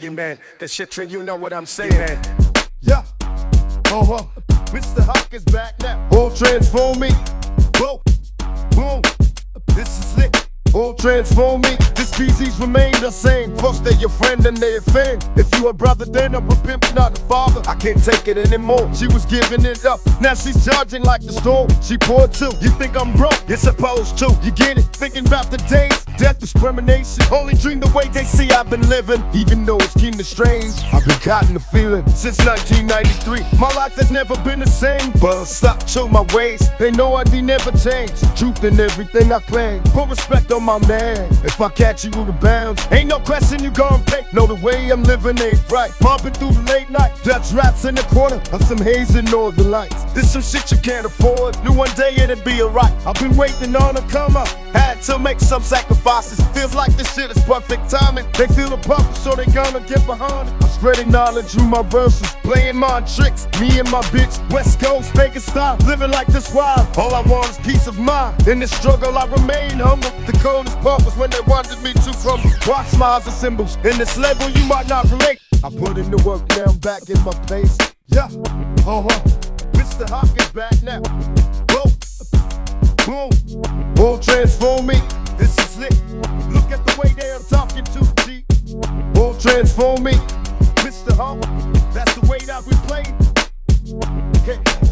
Man, that shit trick, you know what I'm saying. Yeah. Uh huh. Mr. Hawk is back now. All transform me. Whoa. Transform me. This species remain the same. First they're your friend and they offend. If you a brother, then I'm a pimp, not a father. I can't take it anymore. She was giving it up. Now she's charging like the storm. She poor too. You think I'm broke? You're supposed to. You get it? Thinking about the days death discrimination. Only dream the way they see I've been living, even though it's kinda strange. I've been caught in the feeling since 1993. My life has never been the same, but stop to my ways. They know I'd be never changed. Truth in everything I claim. Put respect on my man. If I catch you with a bounds, ain't no question you gon' pay. Know the way I'm living ain't right. Pumping through the late night, Dutch wraps in the corner of some haze and northern lights. This some shit you can't afford. Knew one day it'd be alright. I've been waiting on a come up. Had to make some sacrifices. Feels like this shit is perfect timing. They feel the purpose, so they gonna get behind it. I'm spreading knowledge through my verses, playing my tricks. Me and my bitch, West Coast, making style, living like this wild. All I want is peace of mind. In this struggle, I remain humble. The coldest part was when they wanted me to crumble. Watch smiles and symbols. In this level, you might not relate. I put in the work, now back in my place. Yeah, uh huh. Mr. Hawk is back now. Whoa boom, all transform me. This is lit. Look at the way they're talking to G. All transform me. Mr. Hawk, that's the way that we play. Okay.